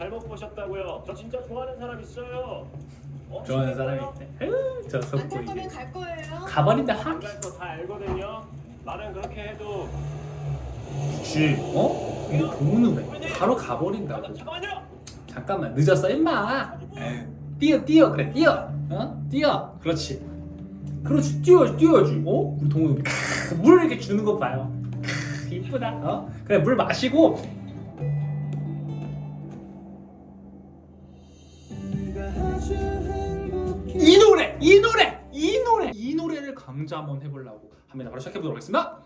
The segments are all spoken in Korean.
잘못 보셨다고요. 저 진짜 좋아하는 사람 있어요. 어, 좋아하는? 사람이 있대. 에휴, 저안 속보 갈 거면 이게. 갈 거예요. 가버린다 안 확. 갈거 다 알거든요. 말은 그렇게 해도 쥐. 어? 근데 동훈은 왜? 바로 가버린다고. 잠깐- 잠깐만요. 잠깐만 늦었어 임마. 에휴, 뛰어 뛰어 그래 뛰어. 어? 뛰어. 그렇지. 그렇지 뛰어 뛰어야지. 어? 우리 동훈 물을 이렇게 주는 거 봐요. 크, 이쁘다. 어? 그래 물 마시고 이 노래 이 노래 이 노래 이 노래를 강조 한번 해보려고 합니다. 바로 시작해보도록 하겠습니다.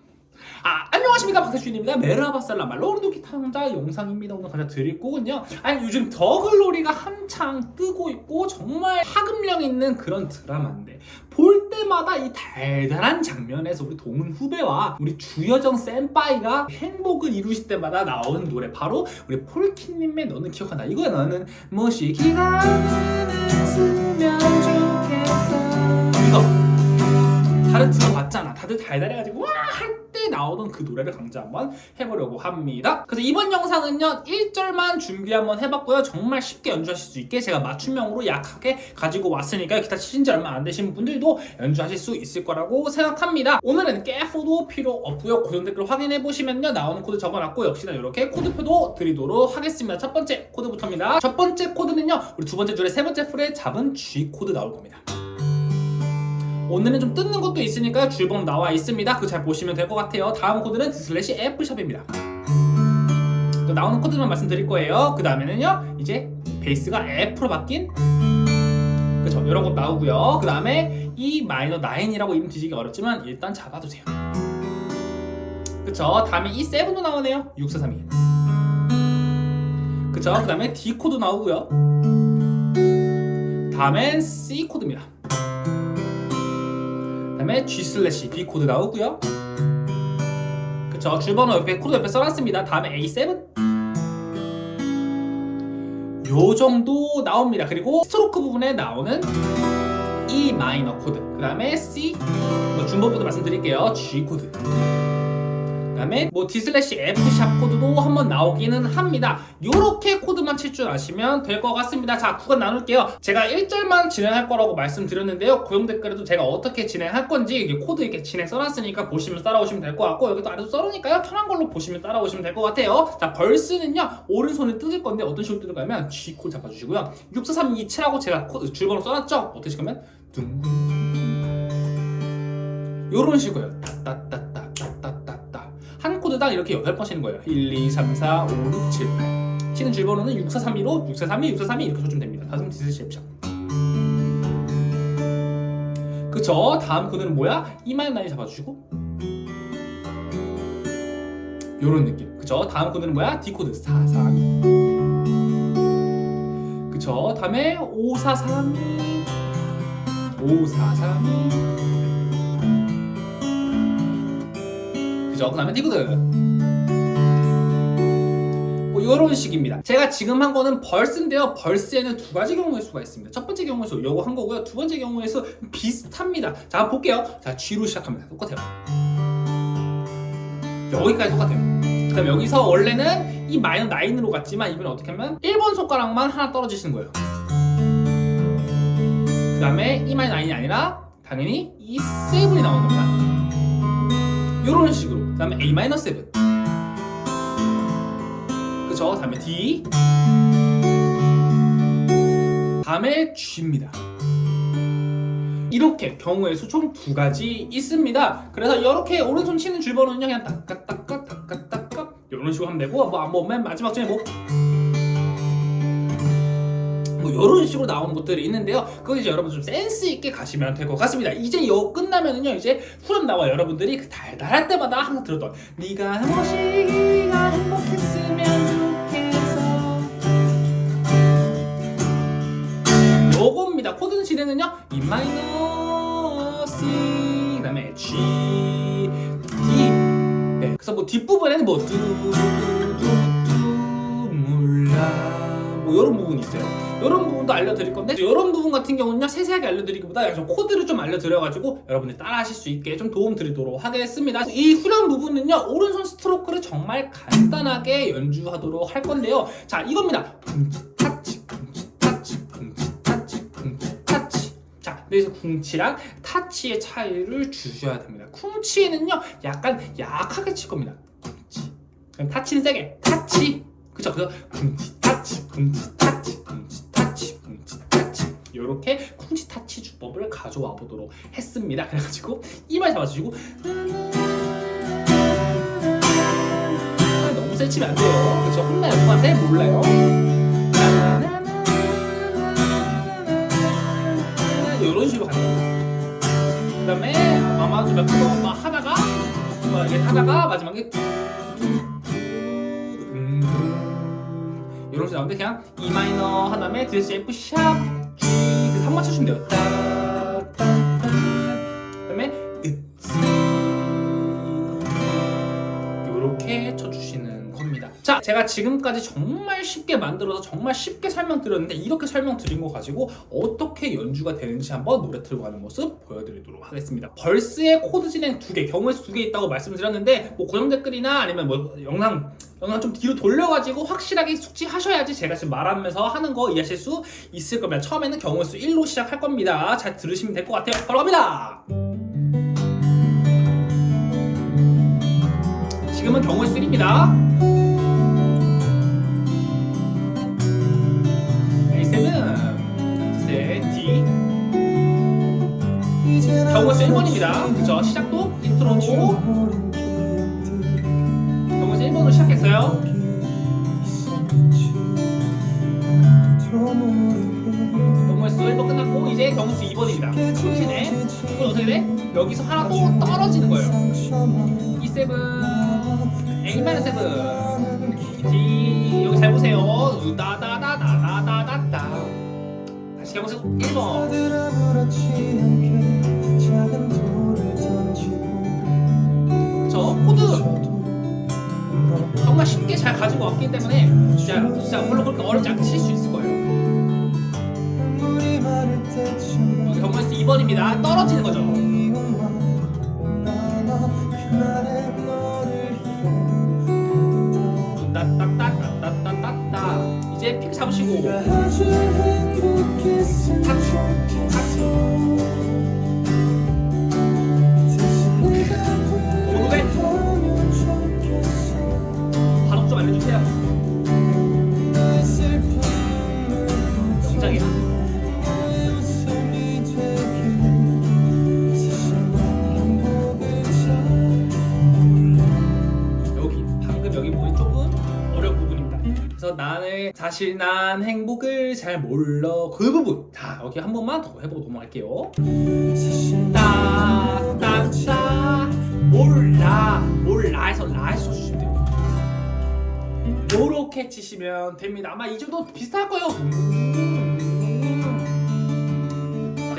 아 안녕하십니까 박태준입니다. 메라바살라 말로르도 기타 혼자 영상입니다. 오늘 가져 드릴 곡은요. 아니 요즘 더글로리가 한창 뜨고 있고 정말 파급력 있는 그런 드라마인데 볼 때마다 이 달달한 장면에서 우리 동은 후배와 우리 주여정 센빠이가 행복을 이루실 때마다 나오는 노래 바로 우리 폴키님의 너는 기억한다. 이거야 너는 무엇이 기가 났으면 좋겠어. 이거 다들 들어봤잖아. 다들 달달해가지고 와 할 때 나오던 그 노래를 강좌 한번 해보려고 합니다. 그래서 이번 영상은요 1절만 준비 한번 해봤고요. 정말 쉽게 연주하실 수 있게 제가 맞춤형으로 약하게 가지고 왔으니까 기타 치신 지 얼마 안 되신 분들도 연주하실 수 있을 거라고 생각합니다. 오늘은 카포도 필요 없고요. 고정 댓글 확인해 보시면요 나오는 코드 적어놨고 역시나 이렇게 코드표도 드리도록 하겠습니다. 첫 번째 코드부터입니다. 첫 번째 코드는요 우리 두 번째 줄에 세 번째 fret에 잡은 G 코드 나올 겁니다. 오늘은 좀 뜯는 것도 있으니까 줄번호 나와 있습니다. 그거 잘 보시면 될 것 같아요. 다음 코드는 슬래시 F샵입니다. 또 나오는 코드만 말씀드릴 거예요. 그 다음에는요, 이제 베이스가 F로 바뀐 그쵸, 이런 것 나오고요. 그 다음에 E 마이너 9이라고 이름 뒤지기 어렵지만 일단 잡아두세요. 그쵸, 다음에 E7도 나오네요. 6432. 그쵸, 그 다음에 D 코드 나오고요. 다음엔 C 코드입니다. 그다음에 G 슬래시 B 코드 나오고요. 그쵸 줄번호 옆에 코드 옆에 써놨습니다. 다음에 A7 요 정도 나옵니다. 그리고 스트로크 부분에 나오는 E 마이너 코드 그 다음에 C 뭐 중복부도 말씀드릴게요. G 코드 그 다음에 뭐 D 슬래시 F 샵 코드도 한번 나오기는 합니다. 요렇게 코드만 칠 줄 아시면 될 것 같습니다. 자, 구간 나눌게요. 제가 1절만 진행할 거라고 말씀드렸는데요. 고정 댓글에도 제가 어떻게 진행할 건지 이게 코드 이렇게 진행 써놨으니까 보시면 따라오시면 될 것 같고 여기도 아래도 써놓으니까요. 편한 걸로 보시면 따라오시면 될 것 같아요. 자, verse는요. 오른손에 뜯을 건데 어떤 식으로 뜯을 거냐면 G 코드 잡아주시고요. 64327하고 제가 코드 줄번호 써놨죠? 어떤 식이냐면 둥둥 요런 식으로요. 따따따따따따따 한 코드당 이렇게 8번 치는 거예요. 1, 2, 3, 4, 5, 6, 7 치는 줄번호는 6, 4, 3, 2로 6, 4, 3, 2, 6, 4, 3, 2 이렇게 쳐주면 됩니다. 다음 D F샵 그쵸? 다음 코드는 뭐야? E 마이너 nine 잡아주시고. 요런 느낌. 그쵸? 다음 코드는 뭐야? D 코드 4, 3 그쵸? 다음에 5, 4, 3, 2 5, 4, 3, 2 적어놓으면 되거든. 뭐 이런 식입니다. 제가 지금 한 거는 벌스인데요. 벌스에는 두 가지 경우일 수가 있습니다. 첫 번째 경우에서 요거 한 거고요. 두 번째 경우에서 비슷합니다. 자 볼게요. 자 G로 시작합니다. 똑같아요. 여기까지 똑같아요. 그럼 여기서 원래는 이 마이너 9으로 갔지만 이번엔 어떻게 하면 1번 손가락만 하나 떨어지시는 거예요. 그 다음에 이 마이너 9이 아니라 당연히 이 세븐이 나오는 겁니다. 이런 식으로. 그 다음에 A-7 그쵸 다음에 D. 다음에 G입니다. 이렇게 경우의 수 총 두 가지 있습니다. 그래서 이렇게 오른손 치는 줄번호는요 그냥 따까따까 이런 식으로 하면 되고 뭐, 뭐맨 마지막 전에 뭐 뭐 이런 식으로 나오는 것들이 있는데요. 그거 이제 여러분 좀 센스 있게 가시면 될 것 같습니다. 이제 요 끝나면은요 이제 후렴 나와 여러분들이 그 달달할 때마다 항상 들었던 네가 무엇이가 행복했으면 좋겠어 요겁니다. 코드 진행은요 E 마이너 C 그 다음에 G D 네 그래서 뭐 뒷부분에는 뭐몰 뭐 이런 부분이 있어요. 이런 부분도 알려드릴 건데 이런 부분 같은 경우는요 세세하게 알려드리기보다 약간 좀 코드를 좀 알려드려가지고 여러분들이 따라 하실 수 있게 좀 도움 드리도록 하겠습니다. 이 후렴 부분은요 오른손 스트로크를 정말 간단하게 연주하도록 할 건데요. 자 이겁니다. 그래서 쿵치랑 타치의 차이를 주셔야 됩니다. 쿵치는요, 약간 약하게 칠 겁니다. 그럼 타치는 세게. 타치. 그쵸? 그래서 타치, 쿵치, 타치, 쿵치, 타치, 쿵치, 타치. 요렇게 쿵치 타치 주법을 가져와 보도록 했습니다. 그래가지고 이말 잡아주시고 너무 세 치면 안 돼요. 그쵸? 혼나요. 누구한테? 몰라요. 이런 식으로 가는 거예요. 그 다음에 아마 좀 몇번 하다가 뭐 이렇게 하다가 마지막에 이런 식으로 나오는데 그냥 E 마이너 한 다음에 뒤에서 F sharp G 그래서 한 맞춰주면 돼요. 그 다음에 으쓰 이렇게 쳐주시는 겁니다. 자, 제가 지금까지 정말 쉽게 만들어서 정말 쉽게 설명드렸는데 이렇게 설명드린 거 가지고 어떻게 연주가 되는지 한번 노래 틀고 가는 모습 보여드리도록 하겠습니다. verse의 코드 진행 두 개, 경우의 수 두 개 있다고 말씀드렸는데 뭐 고정 댓글이나 아니면 뭐 영상 영상 좀 뒤로 돌려가지고 확실하게 숙지하셔야지 제가 지금 말하면서 하는 거 이해하실 수 있을 겁니다. 처음에는 경우의 수 1로 시작할 겁니다. 잘 들으시면 될 것 같아요. 바로 갑니다. 지금은 경우의 수 1입니다. A7, 네, D. 경우의 수 1번입니다. 그쵸? 시작도 1번으로 시작했어요. 경우의 수 1번 끝났고 이제 경우의 수 2번입니다. 쿵치네. 이건 어떻게 돼? 여기서 하나 또 떨어지는 거예요. E7, A-7, D 여기 잘 보세요. 우다다다다다다다. 다시 경우의 수 1번. 잘 가지고 왔기 때문에 진짜 진짜 물론 그렇게 어렵지 않게 칠 수 있을 거예요. 여기 경우의 수 2번입니다. 떨어지는 거죠. 따따따따따따따 이제 피크 잡으시고 사실 난 행복을 잘 몰라 그 부분 자 여기 한 번만 더 해보고 넘어갈게요. 따따따 몰라 몰라에서 라에서 주시면 돼요. 요렇게 치시면 됩니다. 아마 이 정도 비슷할 거예요.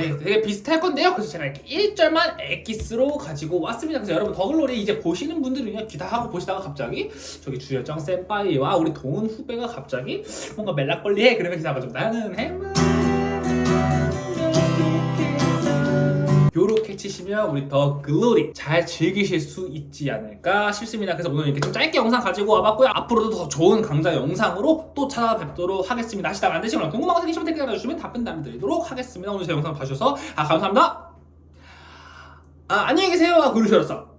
네, 되게 비슷할 건데요. 그래서 제가 이렇게 1절만 엑기스로 가지고 왔습니다. 그래서 여러분 더글로리 이제 보시는 분들은요 기다하고 보시다가 갑자기 저기 주열정 센파이와 우리 동은 후배가 갑자기 뭔가 멜락걸리해 그러면 기다가 좀 나는 행복 요렇게 치시면 우리 더 글로리 잘 즐기실 수 있지 않을까 싶습니다. 그래서 오늘 이렇게 좀 짧게 영상 가지고 와봤고요. 앞으로도 더 좋은 강좌 영상으로 또 찾아뵙도록 하겠습니다. 하시다가 안 되시거나 궁금한 거 생기시면 댓글 달아주시면 답변 남겨드리도록 하겠습니다. 오늘 제 영상 봐주셔서 아 감사합니다. 아 안녕히 계세요. 하고 그러셨어.